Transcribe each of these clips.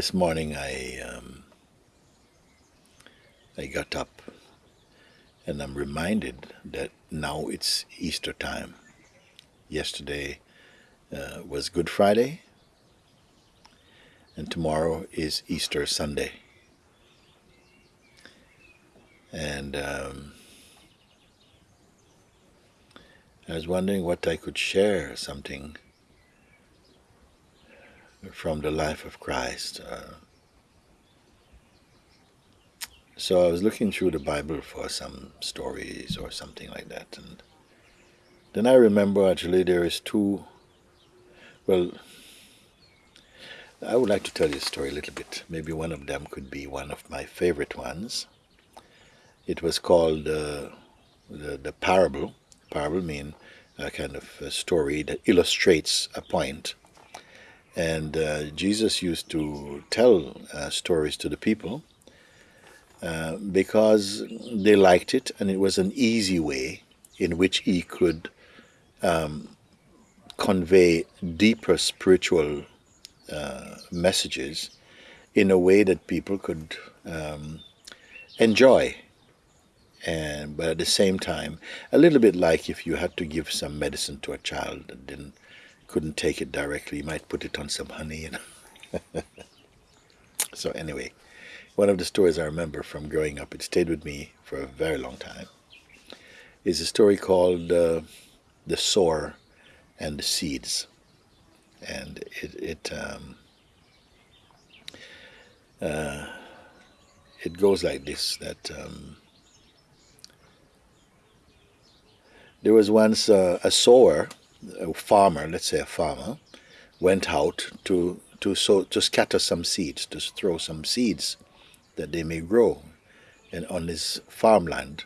This morning I um, I got up and I'm reminded that now it's Easter time. Yesterday uh, was Good Friday and tomorrow is Easter Sunday. And um, I was wondering what I could share, something from the life of Christ. Uh, so I was looking through the Bible for some stories or something like that, and then I remember actually there is two. Well, I would like to tell you a story a little bit. Maybe one of them could be one of my favorite ones. It was called uh, the the parable. Parable mean a kind of a story that illustrates a point and uh, Jesus used to tell uh, stories to the people uh, because they liked it and it was an easy way in which he could um, convey deeper spiritual uh, messages in a way that people could um, enjoy. And but at the same time a little bit like if you had to give some medicine to a child that didn't couldn't take it directly. You might put it on some honey, you know. so anyway, one of the stories I remember from growing up, it stayed with me for a very long time, is a story called uh, The Sower and the Seeds. And it, it, um, uh, it goes like this, that um, there was once uh, a sower a farmer, let's say a farmer, went out to to sow, to scatter some seeds, to throw some seeds that they may grow in, on his farmland.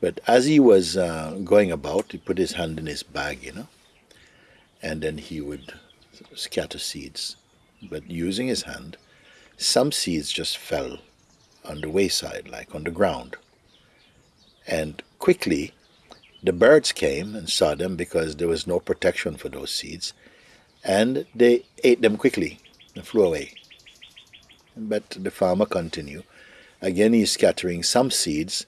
But as he was uh, going about, he put his hand in his bag, you know, and then he would scatter seeds. But using his hand, some seeds just fell on the wayside, like on the ground. And quickly, the birds came and saw them because there was no protection for those seeds, and they ate them quickly and flew away. But the farmer continued. Again, he's scattering some seeds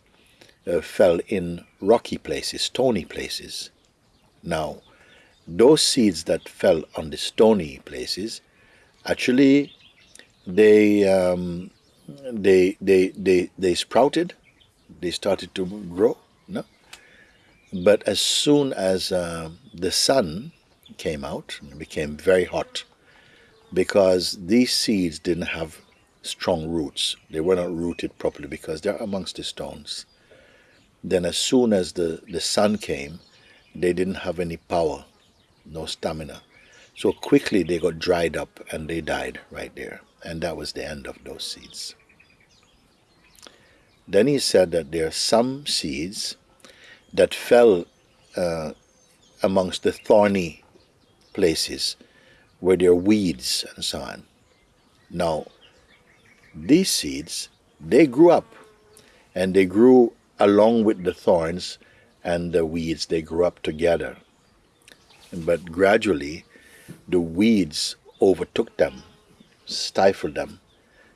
uh, fell in rocky places, stony places. Now, those seeds that fell on the stony places, actually, they um, they they they they sprouted, they started to grow, but as soon as uh, the sun came out, it became very hot because these seeds didn't have strong roots. They were not rooted properly because they're amongst the stones. Then as soon as the, the sun came, they didn't have any power, no stamina. So quickly they got dried up and they died right there. And that was the end of those seeds. Then he said that there are some seeds that fell uh, amongst the thorny places where there are weeds and so on. Now, these seeds, they grew up and they grew along with the thorns and the weeds, they grew up together. But gradually, the weeds overtook them, stifled them,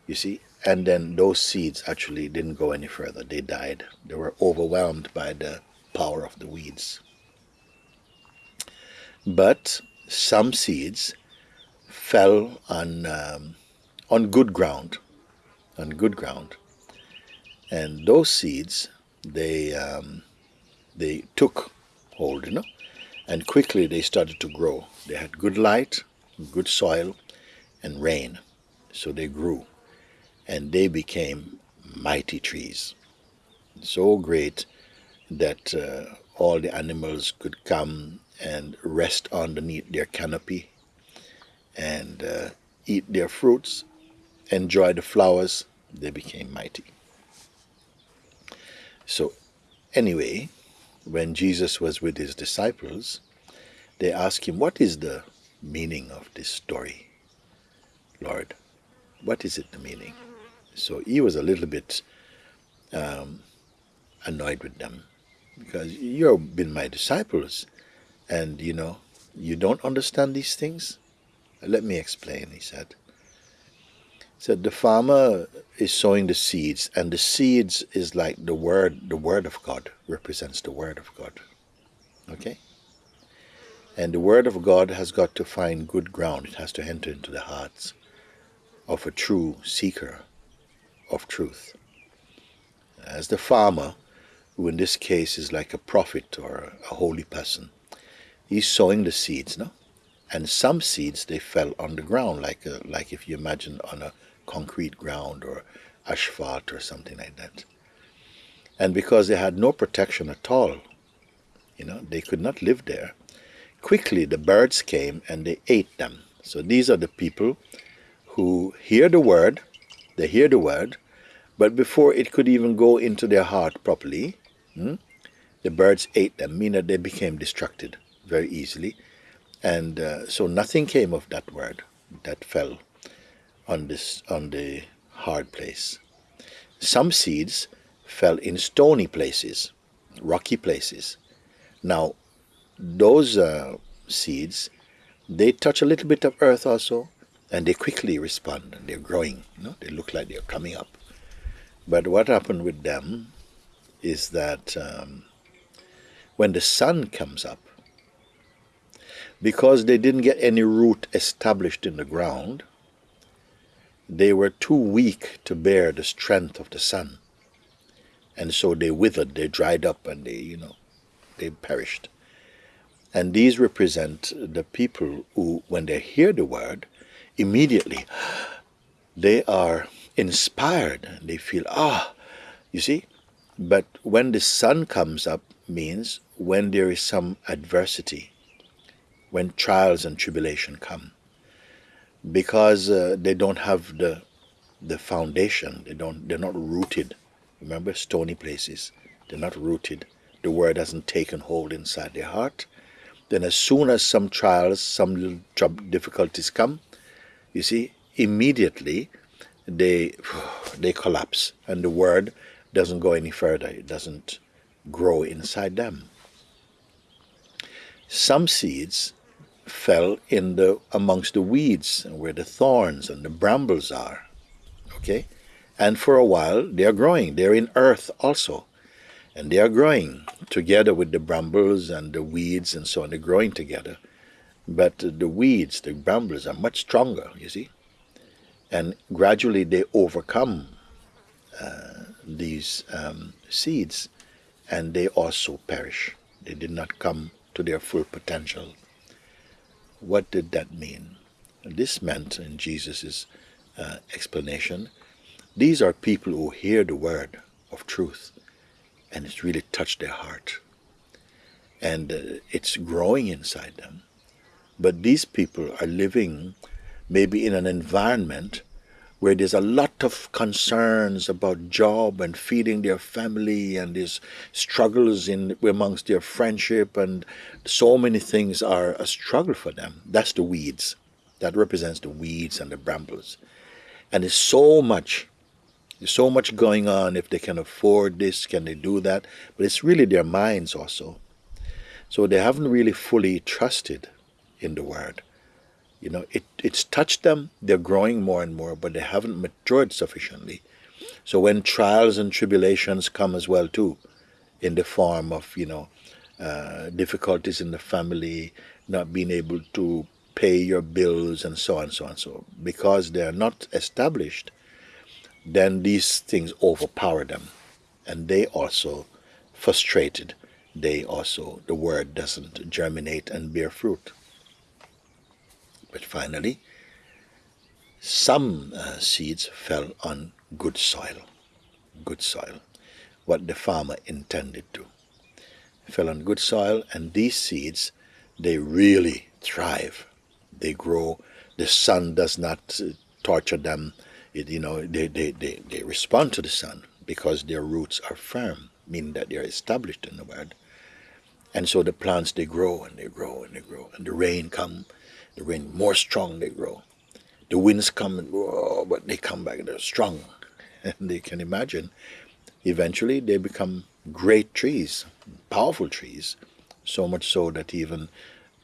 you see, and then those seeds actually didn't go any further. They died. They were overwhelmed by the power of the weeds. But some seeds fell on, um, on good ground, on good ground. And those seeds, they, um, they took hold, you know, and quickly they started to grow. They had good light, good soil, and rain. So they grew, and they became mighty trees. So great that uh, all the animals could come and rest underneath their canopy and uh, eat their fruits, enjoy the flowers, they became mighty. So, anyway, when Jesus was with his disciples, they asked him, What is the meaning of this story, Lord? What is it the meaning? So he was a little bit um, annoyed with them because you've been my disciples and you know you don't understand these things let me explain he said So the farmer is sowing the seeds, and the seeds is like the word, the word of God represents the word of God. Okay? And the word of God has got to find good ground. It has to enter into the hearts of a true seeker of truth. As the farmer, who in this case is like a prophet or a holy person, he's sowing the seeds, no? And some seeds they fell on the ground, like a, like if you imagine on a concrete ground or asphalt or something like that. And because they had no protection at all, you know, they could not live there. Quickly the birds came and they ate them. So these are the people who hear the word, they hear the word, but before it could even go into their heart properly, hmm, the birds ate them, meaning they became distracted very easily. And uh, so nothing came of that word that fell on this on the hard place. Some seeds fell in stony places, rocky places. Now, those uh, seeds, they touch a little bit of earth also, and they quickly respond. And they're growing. You know? They look like they're coming up. But what happened with them is that um, when the sun comes up, because they didn't get any root established in the ground, they were too weak to bear the strength of the sun. And so they withered, they dried up, and they, you know, they perished. And these represent the people who, when they hear the word, immediately they are inspired. They feel, ah, you see? But when the sun comes up means when there is some adversity, when trials and tribulation come because uh, they don't have the the foundation. They don't. They're not rooted. Remember, stony places. They're not rooted. The word hasn't taken hold inside their heart. Then, as soon as some trials, some little difficulties come, you see, immediately they they collapse, and the word doesn't go any further. It doesn't grow inside them. Some seeds fell in the amongst the weeds and where the thorns and the brambles are. Okay? And for a while they are growing. They're in earth also. And they are growing together with the brambles and the weeds and so on. They're growing together. But the weeds, the brambles are much stronger, you see. And gradually they overcome uh, these um, seeds and they also perish. They did not come to their full potential what did that mean? This meant, in Jesus' uh, explanation, these are people who hear the word of truth and it's really touched their heart. And uh, it's growing inside them. But these people are living maybe in an environment where there's a lot of concerns about job and feeding their family and these struggles in amongst their friendship and so many things are a struggle for them. That's the weeds. That represents the weeds and the brambles. And there's so much there's so much going on if they can afford this, can they do that? But it's really their minds also. So they haven't really fully trusted in the word. You know, it, it's touched them, they're growing more and more, but they haven't matured sufficiently. So when trials and tribulations come as well too, in the form of, you know, uh, difficulties in the family, not being able to pay your bills and so on, so on, so because they are not established, then these things overpower them. And they also frustrated. They also, the word doesn't germinate and bear fruit. But finally, some uh, seeds fell on good soil. Good soil. What the farmer intended to. Fell on good soil, and these seeds, they really thrive. They grow. The sun does not uh, torture them. It, you know, they, they, they, they respond to the sun because their roots are firm, meaning that they are established in the word. And so the plants, they grow and they grow and they grow. And the rain comes the rain more strong they grow. The winds come whoa, but they come back, they're strong. And they can imagine, eventually they become great trees, powerful trees, so much so that even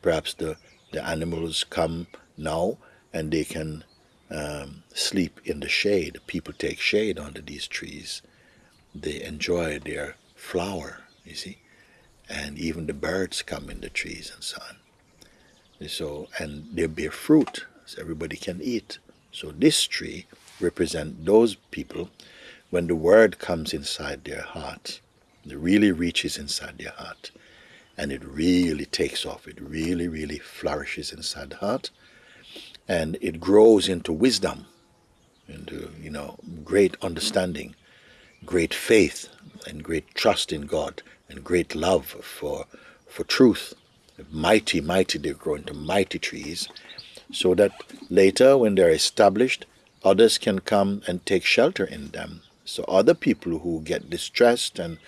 perhaps the, the animals come now and they can um, sleep in the shade. People take shade under these trees. They enjoy their flower, you see, and even the birds come in the trees and so on. So, and they bear fruit, so everybody can eat. So this tree represents those people when the word comes inside their heart, it really reaches inside their heart, and it really takes off. It really, really flourishes inside the heart, and it grows into wisdom, into you know great understanding, great faith, and great trust in God, and great love for for truth. Mighty, mighty, they grow into mighty trees, so that later, when they're established, others can come and take shelter in them. So other people who get distressed and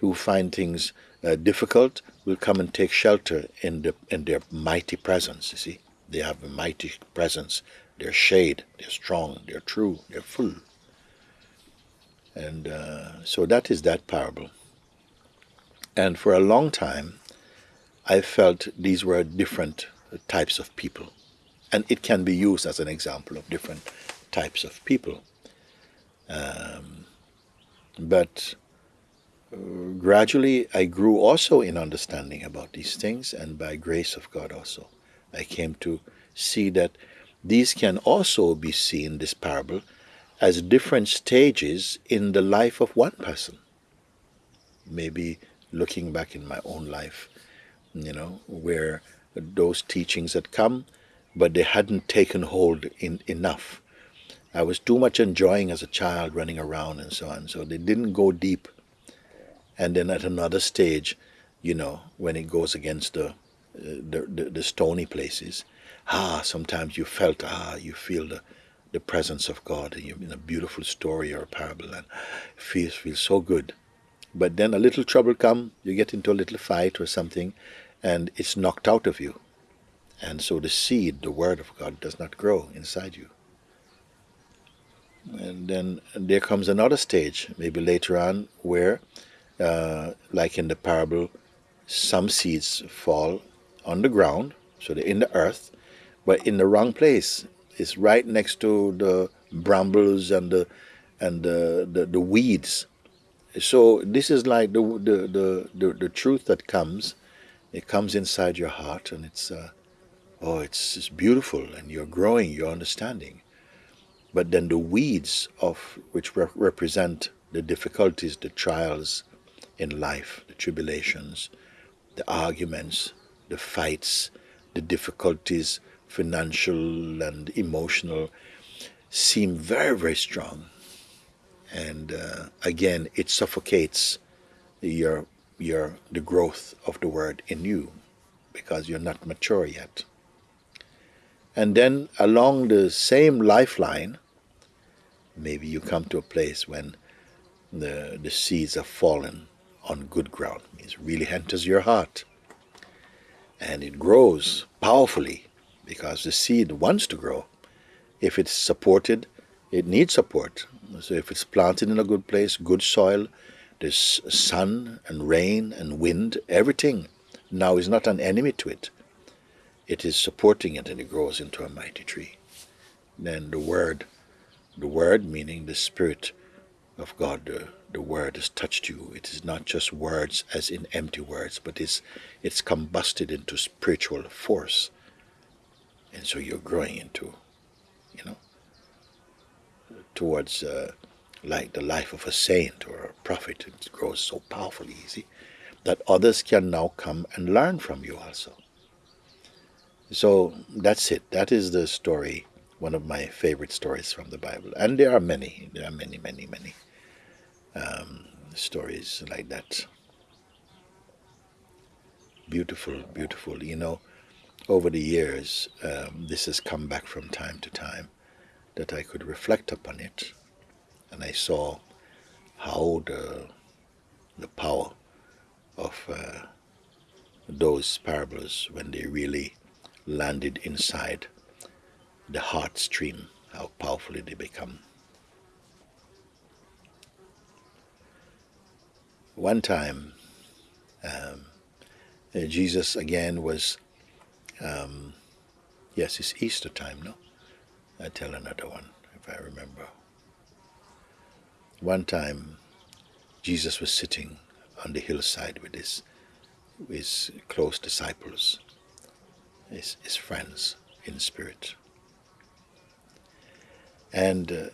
who find things uh, difficult will come and take shelter in the in their mighty presence. You see. They have a mighty presence. They're shade. They're strong. They're true. They're full. And uh, so that is that parable. And for a long time, I felt these were different types of people. And it can be used as an example of different types of people. Um, but uh, gradually, I grew also in understanding about these things, and by grace of God also. I came to see that these can also be seen, this parable, as different stages in the life of one person. Maybe looking back in my own life, you know, where those teachings had come, but they hadn't taken hold in enough. I was too much enjoying as a child running around and so on, so they didn't go deep. And then at another stage, you know, when it goes against the the, the, the, stony places, ah, sometimes you felt, ah, you feel the, the presence of God in, in a beautiful story or a parable, and it feels, feels so good. But then a little trouble come, you get into a little fight or something, and it's knocked out of you. And so the seed, the word of God, does not grow inside you. And then there comes another stage, maybe later on, where, uh, like in the parable, some seeds fall on the ground, so they're in the earth, but in the wrong place. It's right next to the brambles and the and the, the, the weeds. So this is like the, the the, the the truth that comes. It comes inside your heart, and it's uh, oh, it's, it's beautiful, and you're growing, you're understanding. But then the weeds of which re represent the difficulties, the trials in life, the tribulations, the arguments, the fights, the difficulties, financial and emotional, seem very, very strong. And uh, again, it suffocates your, your, the growth of the word in you because you're not mature yet. And then along the same lifeline, maybe you come to a place when the, the seeds have fallen on good ground. It really enters your heart and it grows powerfully because the seed wants to grow. If it's supported, it needs support. So if it's planted in a good place, good soil, there's sun and rain and wind, everything now is not an enemy to it. It is supporting it and it grows into a mighty tree. Then the word, the word meaning the spirit of God, the, the word has touched you. It is not just words as in empty words, but it's, it's combusted into spiritual force. And so you're growing into, towards uh, like the life of a saint or a prophet. It grows so powerfully, easy, that others can now come and learn from you also. So that's it. That is the story, one of my favorite stories from the Bible. And there are many, there are many, many, many um, stories like that. Beautiful, beautiful. You know, over the years, um, this has come back from time to time that I could reflect upon it, and I saw how the the power of uh, those parables when they really landed inside the heart stream, how powerfully they become. one time, um, Jesus again was, um, yes, it's Easter time, no? I tell another one if I remember. One time, Jesus was sitting on the hillside with his, his close disciples, his, his friends in spirit. And uh,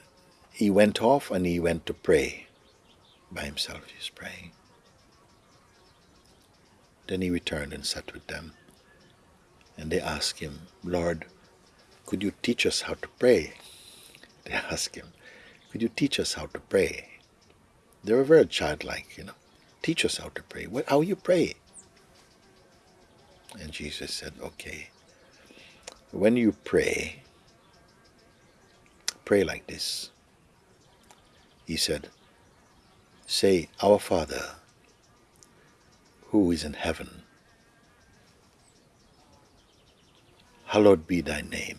he went off and he went to pray by himself. He was praying. Then he returned and sat with them. And they asked him, Lord, could you teach us how to pray? They asked him, Could you teach us how to pray? They were very childlike, you know. Teach us how to pray. What, how you pray? And Jesus said, Okay. When you pray, pray like this. He said, Say, Our Father, who is in heaven, hallowed be thy name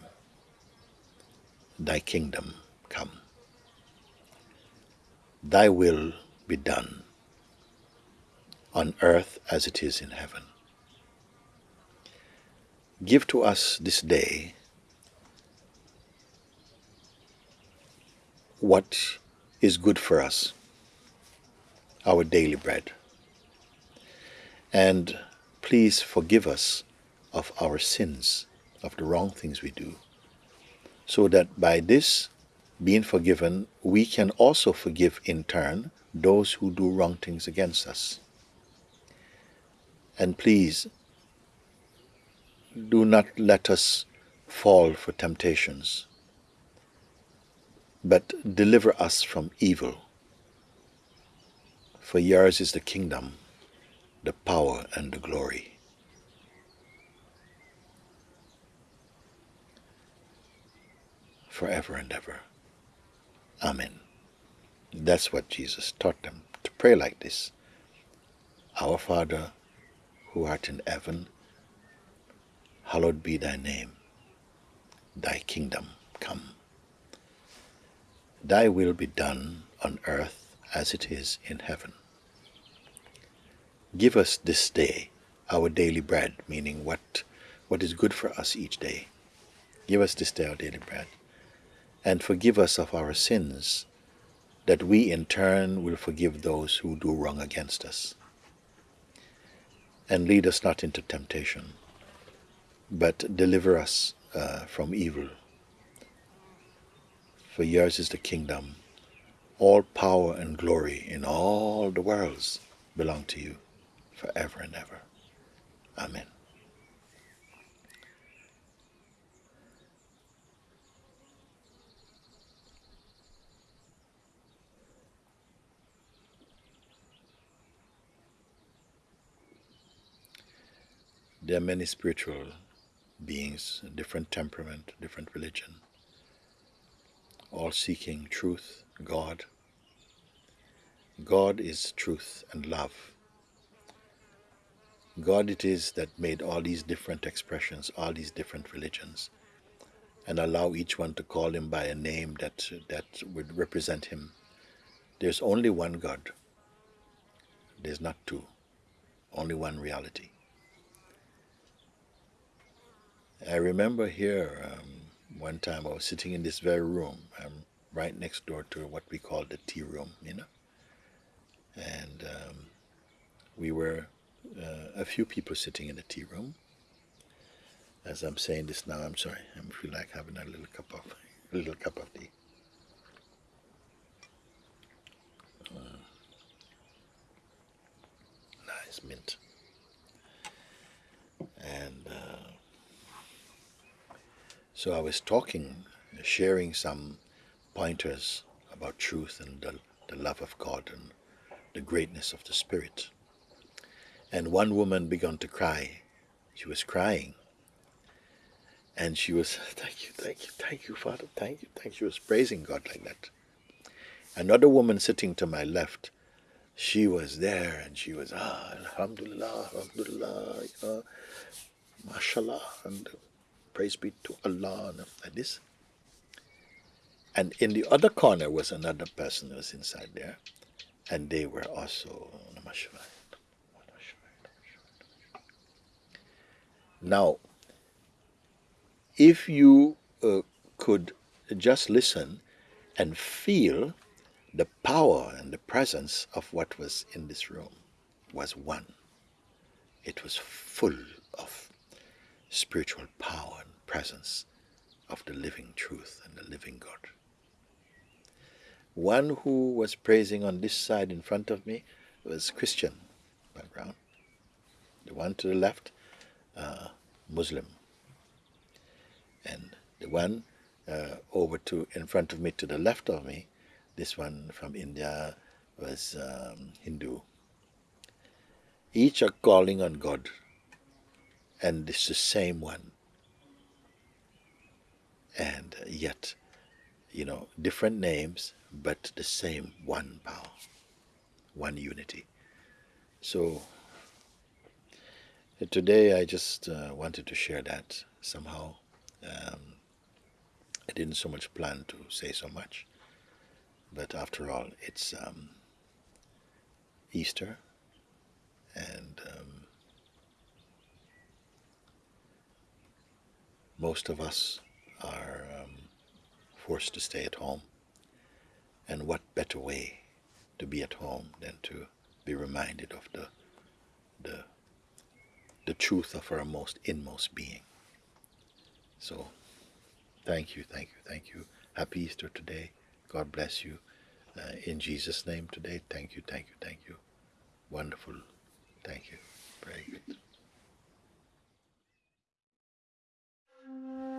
thy kingdom come. Thy will be done on earth as it is in heaven. Give to us this day what is good for us, our daily bread. And please forgive us of our sins, of the wrong things we do, so that by this being forgiven, we can also forgive in turn those who do wrong things against us. And please, do not let us fall for temptations, but deliver us from evil. For yours is the kingdom, the power, and the glory forever and ever. Amen. That's what Jesus taught them to pray like this Our Father, who art in heaven, hallowed be thy name. Thy kingdom come. Thy will be done on earth as it is in heaven. Give us this day our daily bread, meaning what, what is good for us each day. Give us this day our daily bread and forgive us of our sins, that we in turn will forgive those who do wrong against us. And lead us not into temptation, but deliver us uh, from evil. For yours is the kingdom, all power and glory in all the worlds belong to you forever and ever. Amen. There are many spiritual beings, different temperament, different religion, all seeking truth, God. God is truth and love. God it is that made all these different expressions, all these different religions, and allow each one to call him by a name that, that would represent him. There's only one God. There's not two. Only one reality. I remember here um, one time I was sitting in this very room, um, right next door to what we call the tea room, you know. And um, we were uh, a few people sitting in the tea room. As I'm saying this now, I'm sorry, I feel like having a little cup of a little cup of tea. Uh, nice mint. And uh, so I was talking, sharing some pointers about truth and the, the love of God and the greatness of the Spirit. And one woman began to cry. She was crying. And she was, thank you, thank you, thank you, Father, thank you, thank you. She was praising God like that. Another woman sitting to my left, she was there and she was, ah, Alhamdulillah, Alhamdulillah, mashallah. And praise be to Allah, and like this. And in the other corner was another person who was inside there, and they were also Now, if you uh, could just listen and feel the power and the presence of what was in this room was one. It was full of spiritual power and presence of the living truth and the living God. One who was praising on this side in front of me was Christian background. The one to the left, uh, Muslim. And the one uh, over to in front of me to the left of me, this one from India was um, Hindu. Each are calling on God, and it's the same one. And yet, you know, different names, but the same one power, one unity. So today I just uh, wanted to share that somehow. Um, I didn't so much plan to say so much, but after all, it's um, Easter, and um, most of us are um, forced to stay at home. And what better way to be at home than to be reminded of the the the truth of our most inmost being. So thank you, thank you, thank you. Happy Easter today. God bless you. Uh, in Jesus' name today, thank you, thank you, thank you. Wonderful. Thank you. Very good. Thank you.